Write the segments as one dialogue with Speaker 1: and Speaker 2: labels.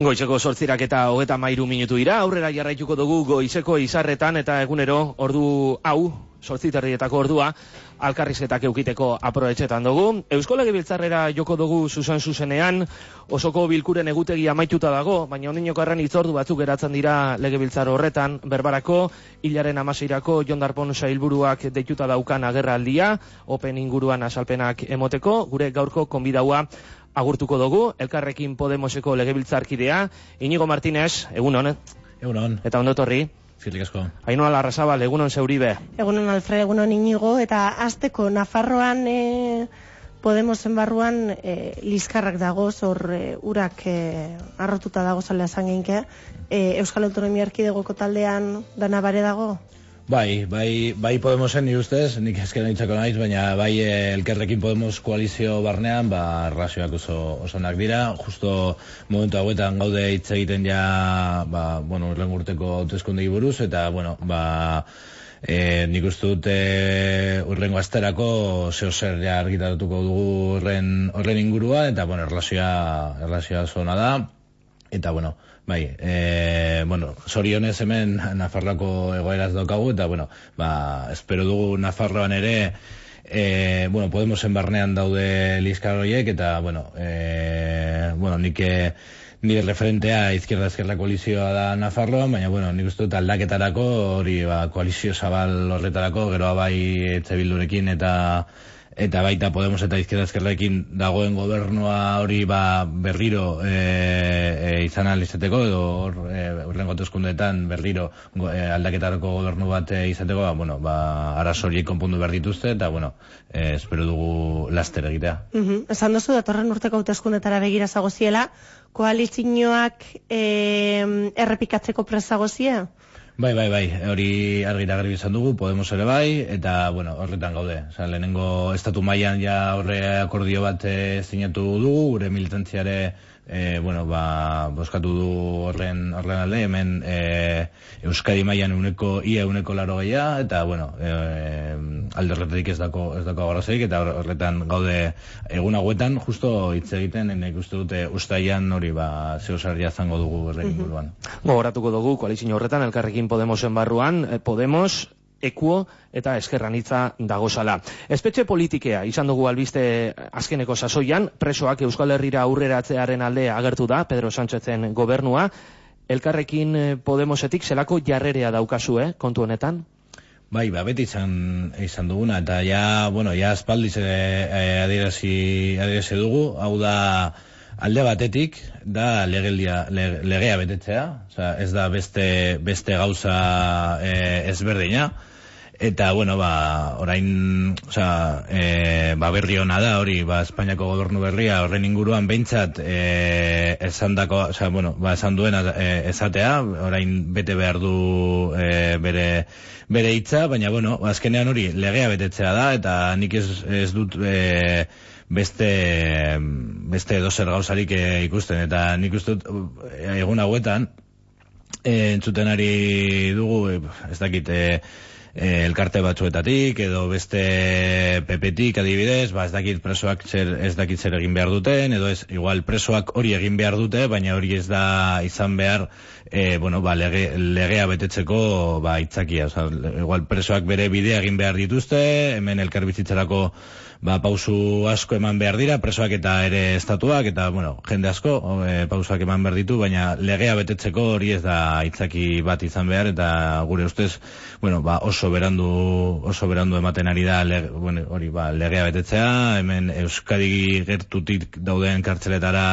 Speaker 1: Goizeko sortzirak eta hogeta mairu minutu ira, aurrera jarraituko dugu goizeko izarretan eta egunero ordu hau, sortziterrietako ordua, alkarrizketak eukiteko aproetxetan dugu. Eusko Legebiltzarrera joko dugu zuzen zuzenean, osoko bilkuren egutegi amaituta dago, baina ondinoko erran itzordu batzuk geratzen dira Legebiltzar horretan, berbarako, hilaren amaseirako jondarpon sailburuak deituta daukan agerraldia, open inguruan asalpenak emoteko, gure gaurko konbidaua agurtuko dugu, elkarrekin Podemoseko legebiltzarkidea, Inigo Martínez, egun hon.
Speaker 2: Egun hon.
Speaker 1: Eta ondo torri.
Speaker 2: Zirrik asko.
Speaker 1: Aino alarrazabal, egun hon zeuribe.
Speaker 3: Egun hon Alfred, egun hon Inigo, eta azteko Nafarroan e, Podemosen barruan e, lizkarrak dago, zor e, urak e, arrotuta dago zalea zangeinke. E, Euskal Autonomia Erkidegoko taldean dana bare dago?
Speaker 2: Bai, bai, bai Podemosen ni ustez, nik ezken ditzako naiz, baina bai eh, elkerrekin Podemos koalizio barnean, ba, razioak oso osonak dira, justo momentu hauetan gaude hitz egiten ja, ba, bueno, urteko hautezkundei buruz, eta, bueno, ba, e, nik uste dut e, urrengo asterako zeo zer ja argitaratuko dugu horren, horren ingurua, eta, bueno, erlazioa, erlazioa zona da, eta, bueno, Bai, e, bueno, sorionez hemen Nafarroako egoeraz daukagu, eta, bueno, ba, espero dugu Nafarroan ere, e, bueno, Podemosen barnean daude lizkar horiek, eta, bueno, e, bueno, nik nire referentea izquierda ezkerra koalizioa da Nafarroan, baina, bueno, nik uste dut aldaketarako, hori, ba, koalizio zabal horretarako, geroa bai etxe bildurekin, eta, eta baita Podemos eta Izquierda Ezkerrekin dagoen gobernua hori ba berriro e, e, izan alizateko edo hor e, berriro e, aldaketarako gobernu bat e, izateko ba, bueno, ba, arazoriek konpundu behar dituzte eta bueno, e, espero dugu laster egitea.
Speaker 3: Mm -hmm. Esan duzu datorren urteko hauteskundetara begira zagoziela, koalizioak e, errepikatzeko prezagozia?
Speaker 2: Bai, bai, bai, hori argira garbi izan dugu, Podemos ere bai, eta, bueno, horretan gaude. Osa, lehenengo estatu mailan ja horre akordio bat e, zinatu dugu, gure militantziare e, bueno, ba, boskatu du horren, horren alde, hemen e, Euskadi mailan uneko, ia uneko laro gehiago, eta, bueno, e, alde horretatik ez dako, ez dako agarrazeik, eta horretan gaude egun hauetan, justo hitz egiten, enek uste dute ustaian hori, ba, zeo sarria zango dugu horrekin buruan.
Speaker 1: Gogoratuko dugu, koalizio horretan, elkarrekin Podemosen barruan, Podemos, ekuo eta eskerranitza dagozala. Espetxe politikea izan dugu albiste azkeneko sasoian, presoak Euskal Herrira aurreratzearen alde agertu da, Pedro Sánchezen gobernua, elkarrekin eh, Podemosetik zelako jarrerea daukazu, eh, kontu honetan?
Speaker 2: Bai, ba, beti izan, izan duguna, eta ja, bueno, ja espaldiz e, e, adierazi, dugu, hau da, alde batetik da legelia, legea betetzea, Osa, ez da beste, beste gauza e, ezberdina, Eta, bueno, ba, orain, oza, e, ba, berri hona da, hori, ba, Espainiako gobernu berria, horren inguruan behintzat, e, esan dako, oza, bueno, ba, esan duena e, esatea, orain bete behar du e, bere, bere hitza, baina, bueno, azkenean hori, legea betetzea da, eta nik ez, ez dut, e, beste, beste dozer gauzarik e, ikusten, eta nik uste dut, egun hauetan, e, entzuten ari dugu, e, ez dakit, e, e, elkarte batzuetatik edo beste pepetik adibidez, ba ez dakit presoak zer, ez dakit zer egin behar duten, edo ez, igual presoak hori egin behar dute, baina hori ez da izan behar e, bueno, ba, lege, legea betetzeko ba, itzakia. Oza, igual presoak bere bidea egin behar dituzte, hemen elkarbizitzarako ba, pausu asko eman behar dira, presoak eta ere estatuak, eta, bueno, jende asko, e, pausak eman behar ditu, baina legea betetzeko hori ez da itzaki bat izan behar, eta gure ustez, bueno, ba, oso berandu, oso berandu ematen ari da, bueno, hori, ba, legea betetzea, hemen Euskadi gertutik dauden kartzeletara,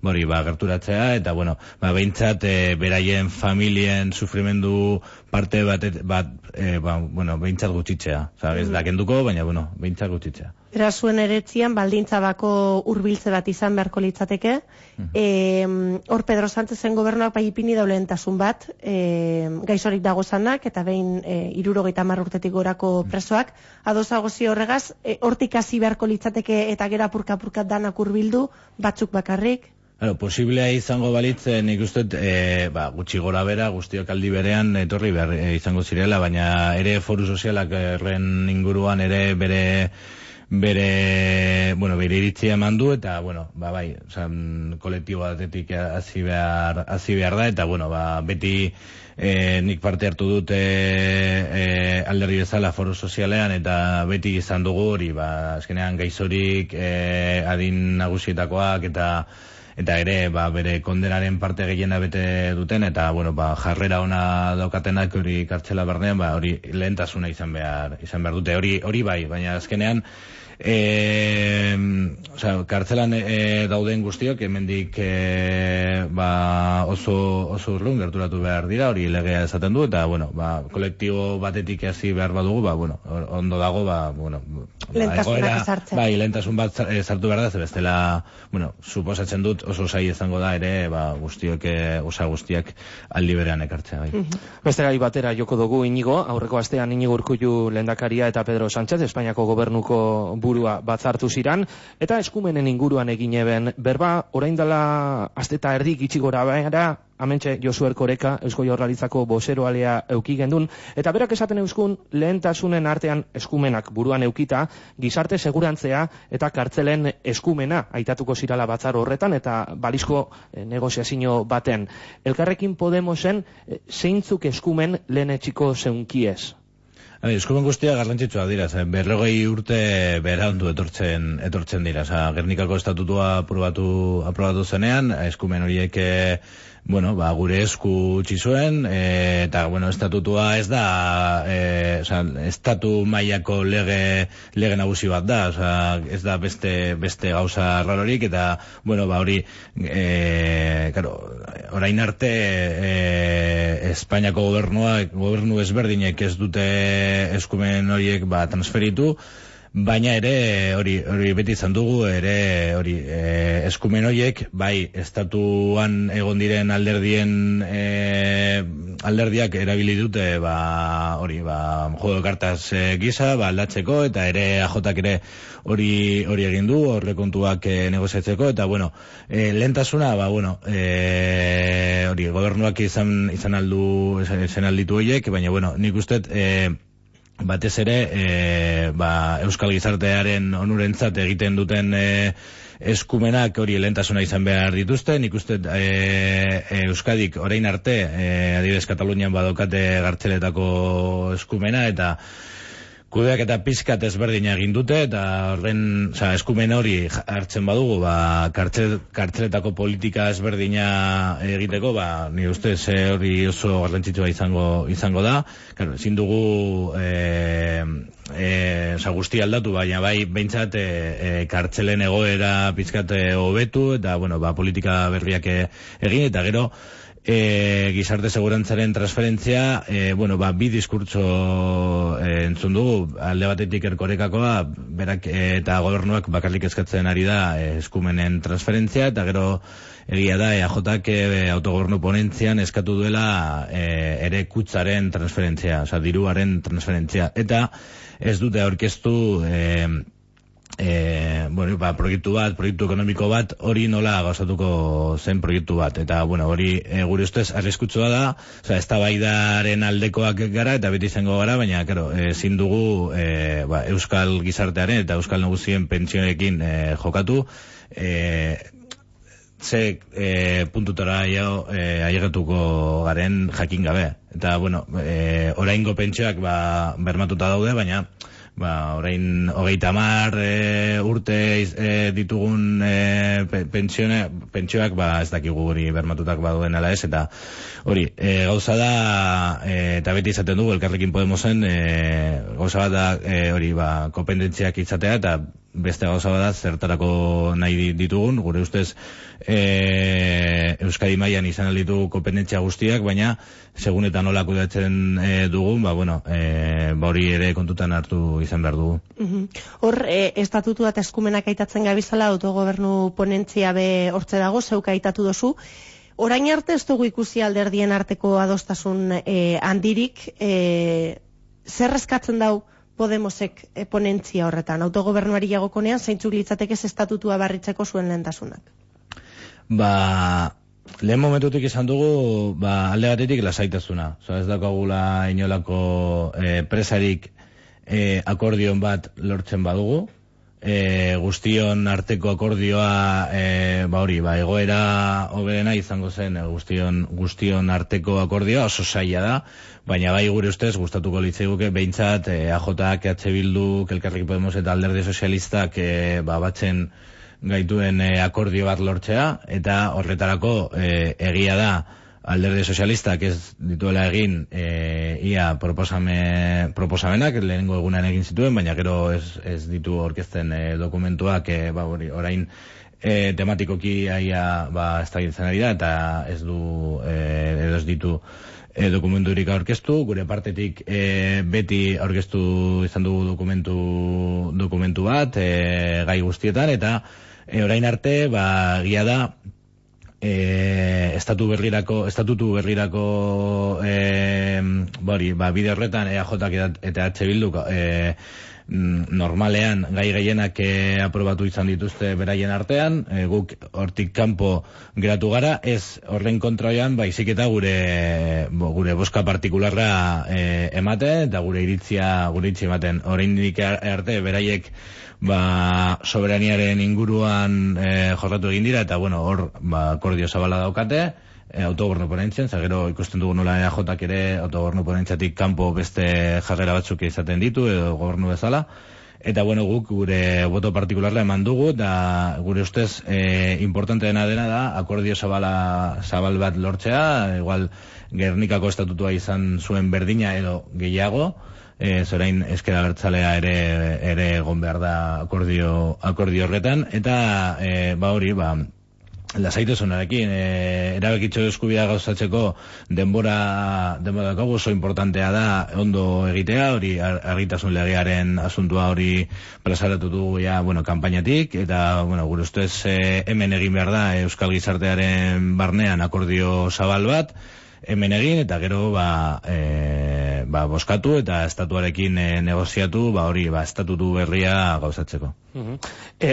Speaker 2: hori, ba, gerturatzea, eta, bueno, ba, behintzat, e, beraien familien sufrimendu parte bat, bat e, ba, bueno, behintzat gutxitzea. Osa, ez da kenduko, baina, bueno, behintzat gutxitzea.
Speaker 3: Era zuen eretzian, baldintza bako urbiltze bat izan beharko litzateke. Mm hor, Pedro Sánchezen gobernuak bai ipini daulentasun bat, e, gaizorik dago zanak, eta behin e, irurogeita urtetik gorako mm. presoak. Adozago zi horregaz, e, hortik hasi beharko litzateke eta gera purka-purkat danak urbildu, batzuk bakarrik,
Speaker 2: Claro, posiblea izango balitzen ikusten e, ba, gutxi gora bera, guztiok aldi berean etorri behar e, izango zirela, baina ere foru sozialak erren inguruan ere bere bere, bueno, bere iritzia eman du, eta, bueno, ba, bai, osan, kolektibo batetik hasi behar, hasi behar da, eta, bueno, ba, beti e, nik parte hartu dut e, e, alderri bezala foro sozialean, eta beti izan dugu hori, ba, azkenean gaizorik e, adin nagusietakoak, eta eta ere ba, bere kondenaren parte gehiena bete duten eta bueno, ba, jarrera ona daukatenak hori kartzela bernean ba, hori lehentasuna izan behar izan behar dute. Hori hori bai baina azkenean e, o sea, kartzelan e, dauden guztiok, hemendik e, ba, oso, oso urlun gerturatu behar dira, hori legea esaten du, eta, bueno, ba, kolektibo batetik hasi behar badugu, ba, bueno, ondo dago, ba, bueno,
Speaker 3: ba,
Speaker 2: bai, lentasun bat e, sartu behar da, ze bestela, bueno, suposatzen dut oso zai izango da ere, ba, guztiok, osa guztiak aldi berean ekartzea, bai. Mm
Speaker 1: Beste batera joko dugu inigo, aurreko astean inigo urkullu lendakaria eta Pedro Sánchez, Espainiako gobernuko burua batzartu ziran, eta eskumenen inguruan egin eben berba, orain dela asteta erdik itxigora behara, amentxe Josuer Koreka, Eusko Jorralitzako bosero alea euki gendun, eta berak esaten euskun lehentasunen artean eskumenak buruan eukita, gizarte segurantzea eta kartzelen eskumena aitatuko zirala batzar horretan, eta balizko eh, negoziazio baten. Elkarrekin Podemosen, eh, zeintzuk eskumen lehen etxiko zeunkiez?
Speaker 2: Hai, eskumen guztia garrantzitsua dira, zen berrogei urte berandu etortzen etortzen dira. Osa, Gernikako estatutua aprobatu, aprobatu zenean, eskumen horiek eh, bueno, ba, gure esku utzi zuen, e, eta, bueno, estatutua ez da, e, oza, estatu mailako lege, lege nagusi bat da, oza, ez da beste, beste gauza rarorik, eta, bueno, ba, hori, e, claro, orain arte, e, Espainiako gobernua, gobernu ezberdinek ez dute eskumen horiek, ba, transferitu, baina ere hori hori beti izan dugu ere hori e, eskumen hoiek bai estatuan egon diren alderdien e, alderdiak erabili dute ba hori ba juego cartas e, gisa ba aldatzeko eta ere AJak ere hori hori egin du horre kontuak e, negoziatzeko eta bueno e, lentasuna ba bueno e, hori gobernuak izan izan aldu izan alditu hoiek baina bueno nik uste eh batez ere e, ba, euskal gizartearen onurentzat egiten duten e, eskumenak hori elentasuna izan behar dituzte, nik uste e, Euskadik orain arte, e, adibidez Katalunian badokate gartzeletako eskumena, eta kudeak eta pizkat ezberdin egin dute eta horren, oza, eskumen hori hartzen badugu, ba, kartzel, kartzeletako politika ezberdina egiteko, ba, ni uste ze hori oso garrantzitsua izango izango da. Claro, ezin dugu e, e, oza, guzti aldatu, baina bai behintzat e, e, kartzelen egoera pizkat hobetu eta bueno, ba, politika berriak egin eta gero e, gizarte segurantzaren transferentzia, e, bueno, ba, bi diskurtso e, entzun dugu, alde batetik erkorekakoa, berak e, eta gobernuak bakarrik eskatzen ari da e, eskumenen transferentzia, eta gero egia da, EAJak e, autogobernu ponentzian eskatu duela e, ere kutzaren transferentzia, oza, diruaren transferentzia, eta ez dute aurkeztu e, e, bueno, ba, proiektu bat, proiektu ekonomiko bat, hori nola gauzatuko zen proiektu bat. Eta, bueno, hori e, gure ustez arriskutsua da, oza, ez baidaren aldekoak gara, eta beti izango gara, baina, karo, ezin dugu e, ba, Euskal Gizartearen eta Euskal Nagusien pentsionekin e, jokatu, e, ze e, puntutara jo, e, garen jakin gabe. Eta, bueno, e, oraingo pentsioak ba, bermatuta daude, baina, ba, orain hogeita mar e, urte e, ditugun e, pentsione, pentsioak ba, ez dakigu hori bermatutak baduen ala ez, eta hori, e, gauza da, e, eta beti izaten dugu, elkarrekin Podemosen, e, gauza bat da, e, hori, ba, kopendentziak izatea, eta beste gauza bada zertarako nahi ditugun, gure ustez e, Euskadi mailan izan alditu kopendentzia guztiak, baina segun eta nola kudatzen e, dugun, ba, bueno, e, ba hori ere kontutan hartu izan behar dugu.
Speaker 3: Hor, e, estatutu eta eskumenak aitatzen gabizala autogobernu ponentzia be hortze dago, zeuk aitatu dozu, Orain arte ez dugu ikusi alderdien arteko adostasun e, handirik, e, zer eskatzen dau Podemosek e, ponentzia horretan, autogobernuari jagokonean, zeintzuk litzateke estatutua barritzeko zuen lehentasunak?
Speaker 2: Ba, lehen momentutik izan dugu, ba, alde batetik lasaitasuna. So, ez dakagula inolako e, presarik e, akordion bat lortzen badugu, e, guztion arteko akordioa e, ba hori, ba, egoera hoberena izango zen e, guztion, guztion arteko akordioa oso saia da, baina bai gure ustez gustatuko litzaiguke behintzat e, AJak, EH Bildu, Elkarrekin Podemos eta Alderdi Sozialistak e, ba, batzen gaituen e, akordio bat lortzea eta horretarako e, egia da alderde sozialistak ez dituela egin e, ia proposame, proposamenak lehenengo egunan egin zituen, baina gero ez, ez ditu orkesten e, dokumentuak e, ba, hori, orain e, tematikoki aia ba, ez da ari da eta ez du e, edo ez ditu e, dokumenturik aurkeztu, gure partetik e, beti aurkeztu izan dugu dokumentu, dokumentu bat e, gai guztietan eta e, orain arte ba, gia da e, estatu berrirako, estatutu berrirako e, bori, ba, bide horretan EAJ eta H Bildu e, normalean gai gehienak e, aprobatu izan dituzte beraien artean, e, guk hortik kanpo geratu gara, ez horren kontroian baizik eta gure bo, gure boska partikularra e, ematen eta gure iritzia gure iritzia ematen. Oraindik arte beraiek ba, soberaniaren inguruan e, jorratu egin dira, eta bueno, hor, ba, akordio zabala daukate, e, autogorno ponentzien, zagero ikusten dugu nola EAJak ere autogorno ponentziatik kanpo beste jarrera batzuk izaten ditu, edo gobernu bezala, eta bueno, guk gure boto partikularla eman dugu, da gure ustez e, importante dena dena da, akordio zabala, zabal bat lortzea, igual Gernikako estatutua izan zuen berdina edo gehiago, e, zorain eskera bertzalea ere ere egon behar da akordio, akordio horretan, eta e, ba hori, ba, lasaitasunarekin e, erabakitxo eskubia gauzatzeko denbora denbora dago oso importantea da ondo egitea hori argitasun legearen asuntua hori plazaratu du ja bueno kanpainatik eta bueno gure ustez e, hemen egin behar da euskal gizartearen barnean akordio zabal bat hemen egin eta gero ba, e, ba boskatu eta estatuarekin e, negoziatu ba hori ba estatutu berria gauzatzeko.
Speaker 1: Mm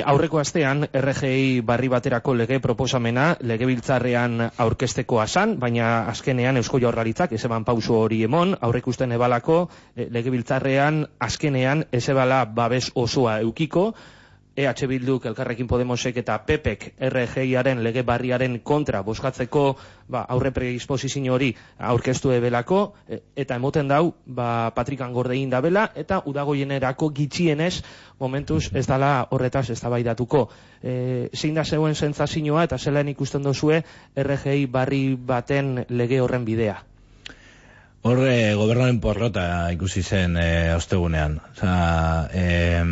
Speaker 1: aurreko astean RGI barri baterako lege proposamena legebiltzarrean aurkesteko asan, baina azkenean Eusko Jaurlaritzak ez eban pausu hori emon, aurrekusten ebalako e, legebiltzarrean azkenean ez ebala babes osoa eukiko, EH Bilduk, Elkarrekin Podemosek eta PEPek RGIaren lege barriaren kontra boskatzeko ba, aurre predisposizio hori aurkeztu ebelako, e, eta emoten dau ba, Patrikan gordein da bela, eta udagoienerako gitxienez momentuz ez dala horretaz ez dabaidatuko. E, zein da zeuen sentzazioa eta zelan ikusten dozue RGI barri baten lege horren bidea?
Speaker 2: Horre, gobernoaren porrota ikusi zen e, ostegunean. Osa, e,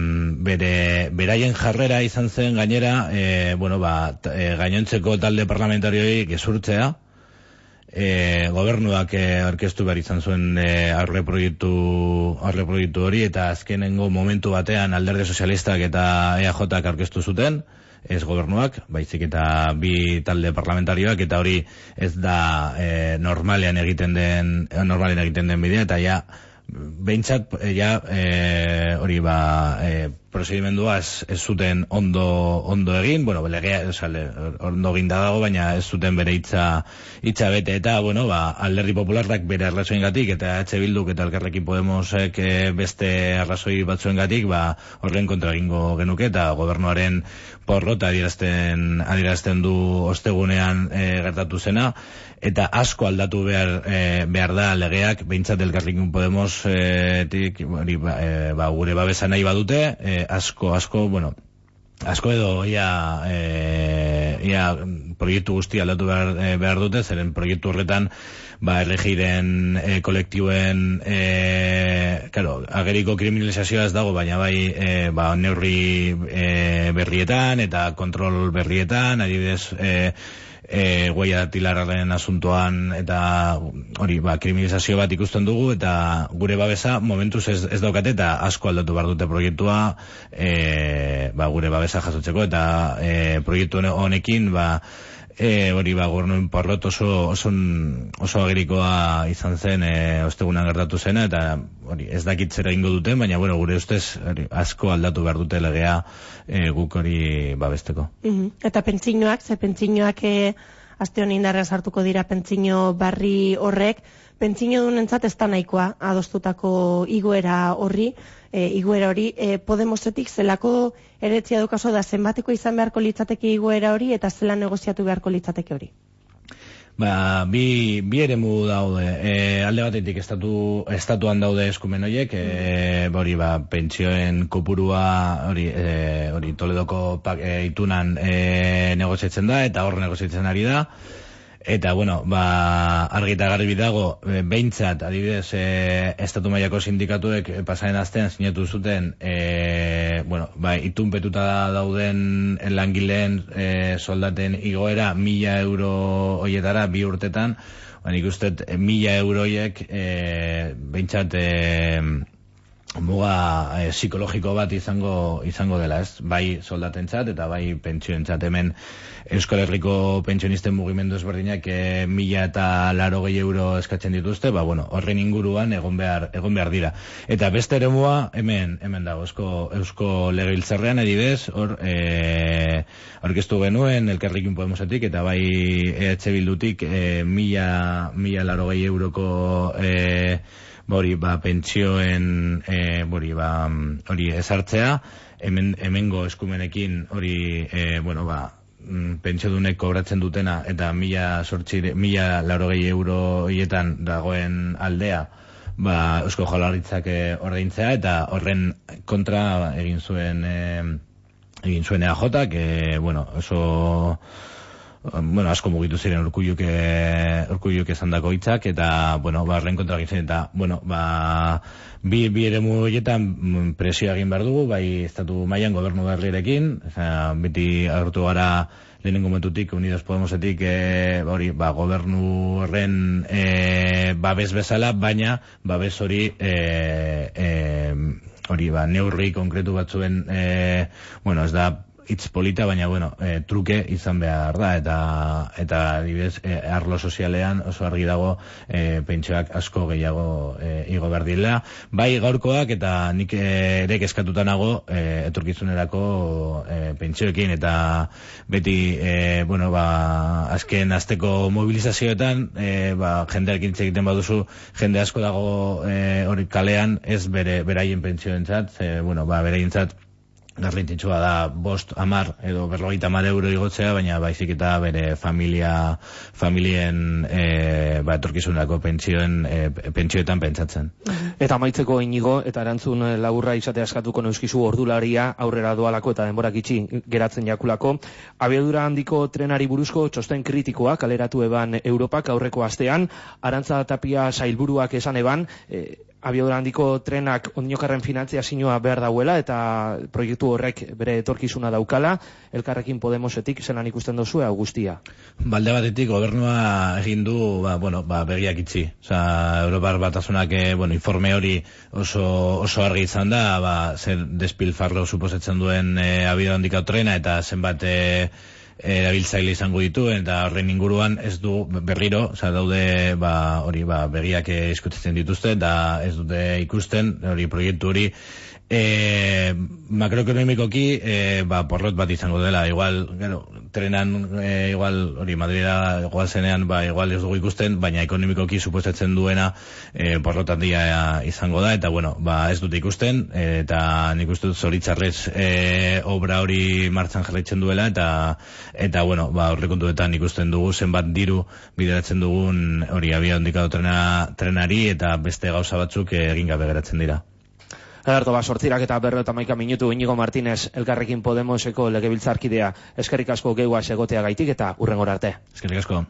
Speaker 2: bere, beraien jarrera izan zen gainera, e, bueno, ba, e, gainontzeko talde parlamentarioi gezurtzea, e, gobernuak e, orkestu behar izan zuen e, aurre, proiektu, aurre proiektu hori, eta azkenengo momentu batean alderde sozialistak eta EAJak orkestu zuten, ez gobernuak, baizik eta bi talde parlamentarioak, eta hori ez da e, normalean egiten den, normalean egiten den bidea, eta ja, behintzat, ja, e, hori ba, e, prosedimendua ez, ez zuten ondo, ondo egin, bueno, legea, esale, ondo egin dago, baina ez zuten bere hitza, hitza bete, eta, bueno, ba, alderdi popularrak bere arrazoin gatik, eta H. Bilduk eta Elkarrekin Podemosek eh, beste arrazoi batzuen gatik, ba, horren kontra egingo genuke, eta gobernuaren porrota adierazten, adierazten du ostegunean e, gertatu zena, eta asko aldatu behar, e, behar da legeak, behintzat Elkarrekin Podemos, e, tik, ba, ba, gure babesa nahi badute, e, asko, asko, bueno, asko edo ia, e, ia proiektu guzti aldatu behar, e, behar dute, zeren proiektu horretan ba, erregiren e, kolektiuen e, claro, ageriko kriminalizazioa ez dago, baina bai e, ba, neurri e, berrietan eta kontrol berrietan, adibidez e, e, guaia tilararen asuntoan eta hori ba, kriminalizazio bat ikusten dugu eta gure babesa momentuz ez, ez daukate eta asko aldatu behar dute proiektua e, ba, gure babesa jasotzeko eta e, proiektu honekin ba, E, hori ba, gornuen porrot oso, oso, oso agerikoa izan zen e, ostegunan gertatu zena, eta hori, ez dakit zera ingo duten, baina bueno, gure ustez hori, asko aldatu behar dute legea e, guk hori babesteko.
Speaker 3: Mm Eta pentsinoak, ze pentsinoak e, aste honi indarra sartuko dira pentsio barri horrek, pentsio dunentzat ez da nahikoa adostutako igoera horri, e, igoera hori, e, Podemosetik zelako eretzia dukaso da zenbateko izan beharko litzateke igoera hori eta zela negoziatu beharko litzateke hori.
Speaker 2: Ba, bi, bi eremu daude, e, alde batetik estatu, estatuan daude eskumen horiek, e, hori ba, pentsioen kopurua hori, e, hori toledoko pak, e, itunan e, negoziatzen da, eta hor negoziatzen ari da, Eta, bueno, ba, argita garbi dago, e, behintzat, adibidez, e, estatu mailako sindikatuek e, pasaren astean sinatu zuten, e, bueno, ba, itunpetuta dauden langileen e, soldaten igoera mila euro hoietara bi urtetan, ba, nik uste, mila euroiek, e, behintzat, e, muga e, psikologiko bat izango izango dela, ez? Bai soldatentzat eta bai pentsioentzat hemen Euskal Herriko pentsionisten mugimendu ezberdinak e, mila eta laro gehi euro eskatzen dituzte, ba, bueno, horren inguruan egon behar, egon behar dira. Eta beste ere hemen, hemen dago, eusko, eusko legebiltzarrean edibez, hor, e, orkestu genuen, elkarrikin podemosetik, eta bai EH Bildutik e, mila, mila laro gehi euroko e, bori ba pentsioen e, bori ba hori ezartzea. Hemen hemengo eskumenekin hori e, bueno ba mm, pentsiodunek kobratzen dutena eta mila sortzi mila laurogei euro hietan dagoen aldea ba eusko jaurlaritzak e, ordaintzea eta horren kontra egin zuen e, egin zuen EAJ que bueno oso bueno, asko mugitu ziren urkulluk urkulluk esan dako hitzak eta bueno, ba renkontra egin eta bueno, ba bi bi eremu hoietan mm, presioa egin behar dugu, bai estatu mailan gobernu berrirekin, beti agertu gara lehenengo momentutik Unidos Podemosetik e, hori ba, gobernu horren e, babes bezala, baina babes hori e, e, hori ba, neurri konkretu batzuen e, bueno, ez da hitz polita, baina bueno, e, truke izan behar da eta eta adibidez e, arlo sozialean oso argi dago e, pentsioak asko gehiago e, igo behar dira. Bai gaurkoak eta nik ere eskatuta nago e, etorkizunerako e, pentsioekin eta beti e, bueno, ba, azken azteko mobilizazioetan e, ba, jendeak egiten baduzu jende asko dago e, hori kalean ez bere beraien pentsioentzat, e, bueno, ba, beraientzat garrantzitsua da bost amar edo berrogeita amar euro igotzea, baina baizik eta bere familia, familien e, ba, etorkizunako pentsioen, e, pentsioetan pentsatzen.
Speaker 1: Eta maitzeko inigo, eta erantzun laburra izate askatuko neuskizu ordularia aurrera doalako eta denborak itxi geratzen jakulako. Abiadura handiko trenari buruzko txosten kritikoa kaleratu eban Europak aurreko astean, arantza tapia sailburuak esan eban, e, abiadura handiko trenak ondinokarren finantzia sinua behar dauela eta proiektu horrek bere etorkizuna daukala, elkarrekin Podemosetik zelan ikusten dozu guztia.
Speaker 2: Balde batetik gobernua egin du ba, bueno, ba, begiak itzi. Osa, Europar batasunak eh, bueno, informe hori oso, oso argi izan da, ba, zer despilfarro suposetzen duen e, abiadura handiko trena eta zenbat e, erabiltzaile izango ditu eta horren inguruan ez du berriro, oza, daude ba, hori ba, begiak eskutzen dituzte eta ez dute ikusten hori proiektu hori e, makroekonomikoki e, ba, porrot bat izango dela igual, gero, trenan e, igual, hori Madrida igual zenean, ba, igual ez dugu ikusten baina ekonomikoki suposatzen duena e, porrot handia izango da eta bueno, ba, ez dute ikusten e, eta nik uste dut zoritzarrez e, obra hori martzan jarraitzen duela eta eta bueno, ba, horrekontuetan ikusten dugu zenbat diru bideratzen dugun hori abia hondikado trena, trenari eta beste gauza batzuk egin gabe geratzen dira
Speaker 1: Ederto, ba, sortzirak eta berro eta maika minutu Inigo Martínez, elkarrekin Podemoseko legebiltzarkidea, eskerrik asko geua segotea gaitik eta urren arte.
Speaker 2: Eskerrik asko.